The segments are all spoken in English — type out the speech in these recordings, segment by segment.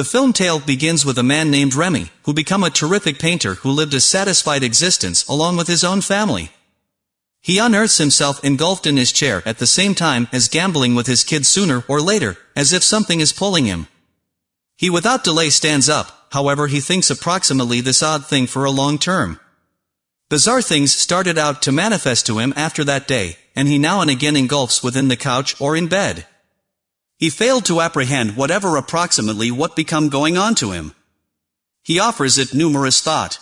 The film tale begins with a man named Remy, who become a terrific painter who lived a satisfied existence along with his own family. He unearths himself engulfed in his chair at the same time as gambling with his kids sooner or later, as if something is pulling him. He without delay stands up, however he thinks approximately this odd thing for a long term. Bizarre things started out to manifest to him after that day, and he now and again engulfs within the couch or in bed. He failed to apprehend whatever approximately what become going on to him. He offers it numerous thought.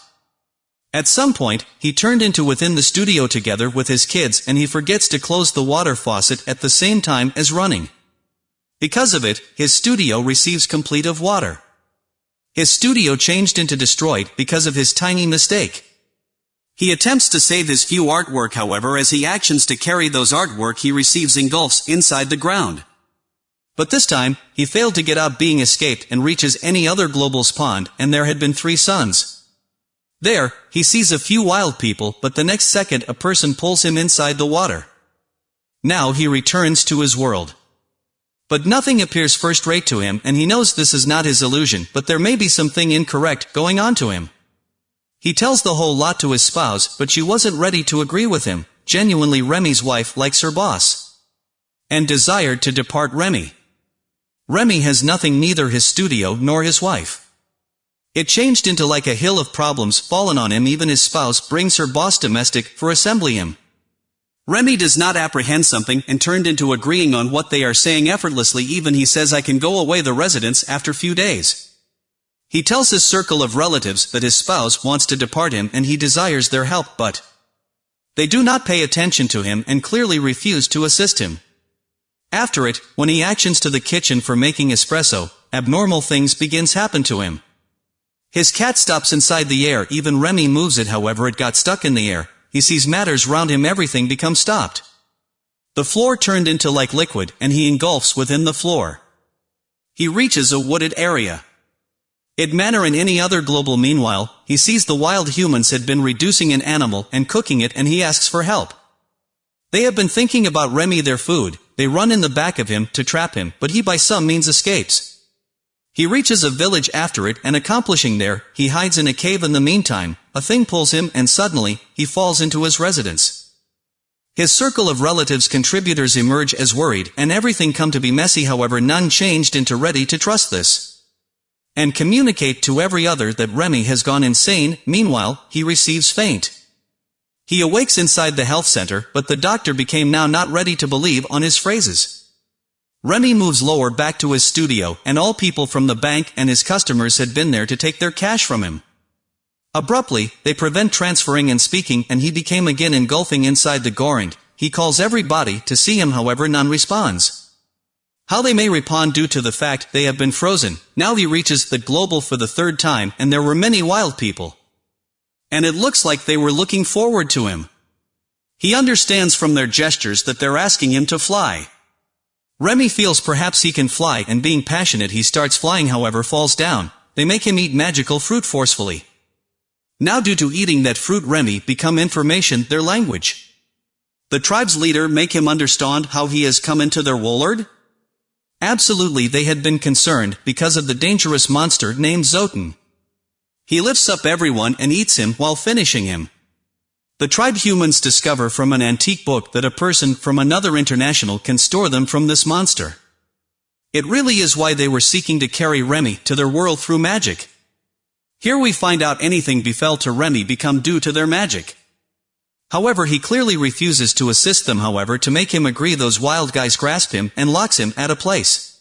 At some point, he turned into within the studio together with his kids and he forgets to close the water faucet at the same time as running. Because of it, his studio receives complete of water. His studio changed into destroyed because of his tiny mistake. He attempts to save his few artwork however as he actions to carry those artwork he receives engulfs inside the ground. But this time, he failed to get out being escaped and reaches any other global's pond, and there had been three suns. There, he sees a few wild people but the next second a person pulls him inside the water. Now he returns to his world. But nothing appears first-rate to him and he knows this is not his illusion but there may be something incorrect going on to him. He tells the whole lot to his spouse, but she wasn't ready to agree with him. Genuinely Remy's wife likes her boss. And desired to depart Remy. Remy has nothing neither his studio nor his wife. It changed into like a hill of problems fallen on him even his spouse brings her boss domestic for assembly him. Remy does not apprehend something and turned into agreeing on what they are saying effortlessly even he says I can go away the residence after few days. He tells his circle of relatives that his spouse wants to depart him and he desires their help but they do not pay attention to him and clearly refuse to assist him. After it, when he actions to the kitchen for making espresso, abnormal things begins happen to him. His cat stops inside the air even Remy moves it however it got stuck in the air, he sees matters round him everything become stopped. The floor turned into like liquid and he engulfs within the floor. He reaches a wooded area. It manner in any other global meanwhile, he sees the wild humans had been reducing an animal and cooking it and he asks for help. They have been thinking about Remy their food, they run in the back of him to trap him, but he by some means escapes. He reaches a village after it and accomplishing there, he hides in a cave in the meantime, a thing pulls him and suddenly, he falls into his residence. His circle of relatives contributors emerge as worried and everything come to be messy however none changed into ready to trust this and communicate to every other that Remy has gone insane, meanwhile, he receives faint. He awakes inside the health center, but the doctor became now not ready to believe on his phrases. Remy moves lower back to his studio, and all people from the bank and his customers had been there to take their cash from him. Abruptly, they prevent transferring and speaking and he became again engulfing inside the Gorant. He calls everybody to see him however none responds. How they may respond due to the fact they have been frozen. Now he reaches the global for the third time and there were many wild people. And it looks like they were looking forward to him. He understands from their gestures that they're asking him to fly. Remy feels perhaps he can fly and being passionate he starts flying however falls down. They make him eat magical fruit forcefully. Now due to eating that fruit Remy become information their language. The tribe's leader make him understand how he has come into their woolard? Absolutely they had been concerned because of the dangerous monster named Zotan. He lifts up everyone and eats him while finishing him. The tribe humans discover from an antique book that a person from another international can store them from this monster. It really is why they were seeking to carry Remy to their world through magic. Here we find out anything befell to Remy become due to their magic. However he clearly refuses to assist them however to make him agree those wild guys grasp him and locks him at a place.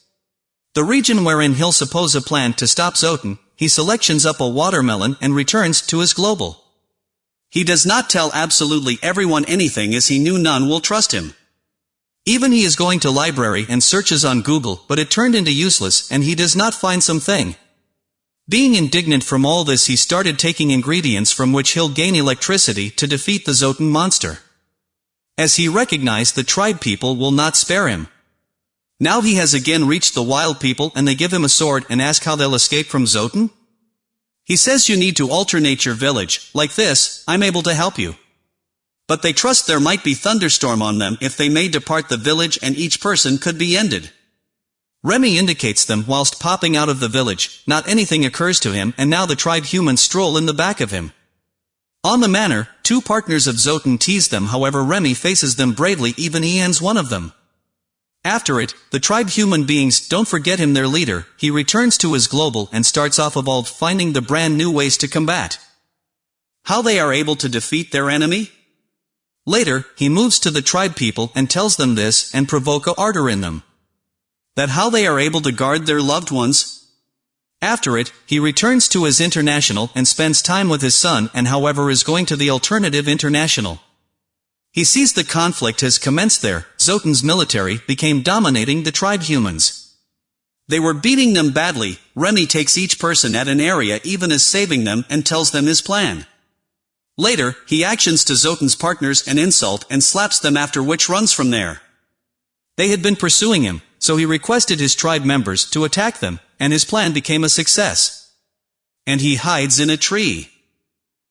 The region wherein he'll suppose a plan to stop Zotan, he selections up a watermelon and returns to his global. He does not tell absolutely everyone anything as he knew none will trust him. Even he is going to library and searches on Google but it turned into useless and he does not find something. Being indignant from all this he started taking ingredients from which he'll gain electricity to defeat the Zotan monster. As he recognized the tribe people will not spare him. Now he has again reached the wild people and they give him a sword and ask how they'll escape from Zotan? He says you need to alternate your village, like this, I'm able to help you. But they trust there might be thunderstorm on them if they may depart the village and each person could be ended. Remy indicates them whilst popping out of the village, not anything occurs to him and now the tribe humans stroll in the back of him. On the manor, two partners of Zoten tease them however Remy faces them bravely even he ends one of them. After it, the tribe human beings don't forget him their leader, he returns to his global and starts off evolved finding the brand new ways to combat. How they are able to defeat their enemy? Later, he moves to the tribe people and tells them this and provoke a ardor in them. That how they are able to guard their loved ones? After it, he returns to his international and spends time with his son and however is going to the alternative international. He sees the conflict has commenced there, Zoten's military became dominating the tribe humans. They were beating them badly, Remy takes each person at an area even as saving them and tells them his plan. Later, he actions to Zoten's partners an insult and slaps them after which runs from there. They had been pursuing him, so he requested his tribe members to attack them, and his plan became a success. And he hides in a tree.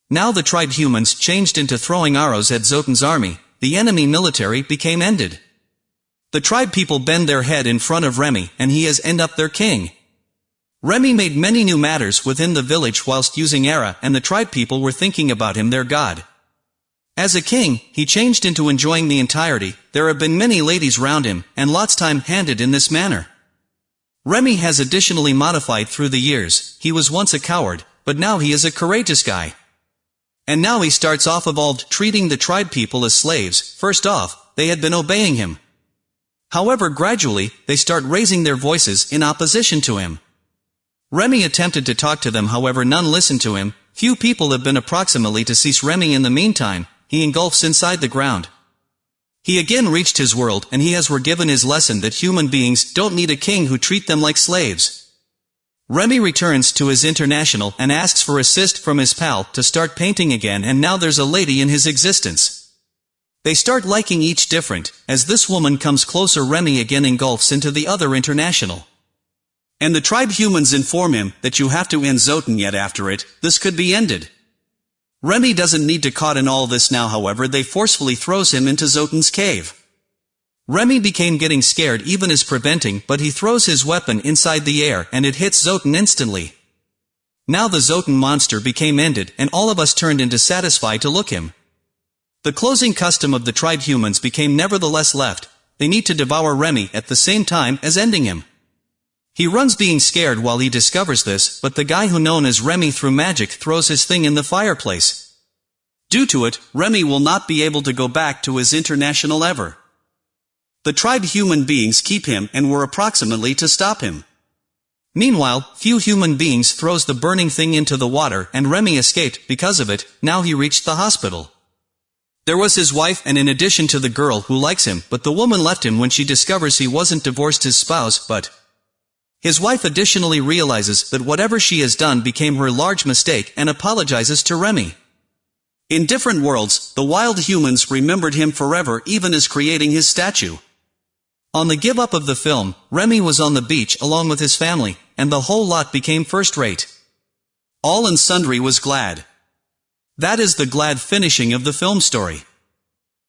Now the tribe humans changed into throwing arrows at Zoten's army, the enemy military became ended. The tribe people bend their head in front of Remy, and he has end up their king. Remy made many new matters within the village whilst using Era and the tribe people were thinking about him their god. As a king, he changed into enjoying the entirety, there have been many ladies round him, and lots time handed in this manner. Remy has additionally modified through the years, he was once a coward, but now he is a courageous guy. And now he starts off evolved treating the tribe people as slaves, first off, they had been obeying him. However gradually, they start raising their voices in opposition to him. Remy attempted to talk to them however none listened to him, few people have been approximately to cease Remy in the meantime, he engulfs inside the ground. He again reached his world and he has were given his lesson that human beings don't need a king who treat them like slaves. Remy returns to his international and asks for assist from his pal to start painting again and now there's a lady in his existence. They start liking each different, as this woman comes closer Remy again engulfs into the other international. And the tribe humans inform him that you have to end Zoten yet after it, this could be ended. Remy doesn't need to caught in all this now however they forcefully throws him into Zoten's cave. Remy became getting scared even as preventing but he throws his weapon inside the air and it hits Zoten instantly. Now the Zoten monster became ended and all of us turned into satisfied to look him. The closing custom of the tribe humans became nevertheless left, they need to devour Remy at the same time as ending him. He runs being scared while he discovers this, but the guy who known as Remy through magic throws his thing in the fireplace. Due to it, Remy will not be able to go back to his international ever. The tribe human beings keep him and were approximately to stop him. Meanwhile, few human beings throws the burning thing into the water and Remy escaped because of it, now he reached the hospital. There was his wife and in addition to the girl who likes him, but the woman left him when she discovers he wasn't divorced his spouse, but his wife additionally realizes that whatever she has done became her large mistake and apologizes to Remy. In different worlds, the wild humans remembered him forever even as creating his statue. On the give up of the film, Remy was on the beach along with his family, and the whole lot became first rate. All and sundry was glad. That is the glad finishing of the film story.